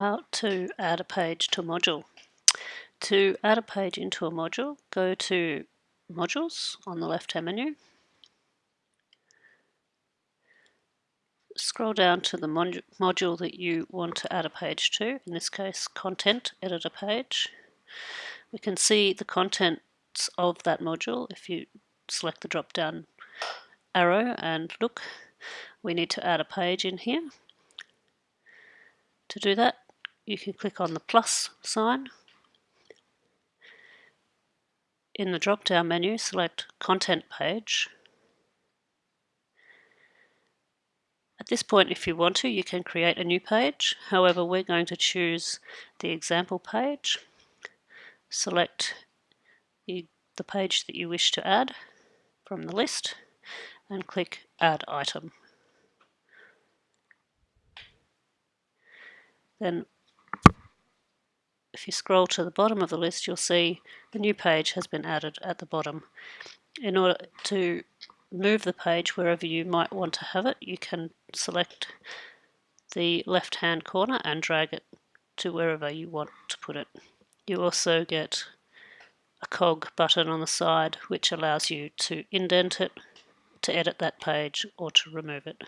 How to add a page to a module. To add a page into a module, go to Modules on the left-hand menu. Scroll down to the mod module that you want to add a page to, in this case Content Editor Page. We can see the contents of that module if you select the drop-down arrow and look. We need to add a page in here. To do that, you can click on the plus sign. In the drop-down menu, select Content Page. At this point, if you want to, you can create a new page. However, we're going to choose the example page. Select the, the page that you wish to add from the list and click Add Item. Then if you scroll to the bottom of the list, you'll see the new page has been added at the bottom. In order to move the page wherever you might want to have it, you can select the left-hand corner and drag it to wherever you want to put it. You also get a cog button on the side which allows you to indent it, to edit that page or to remove it.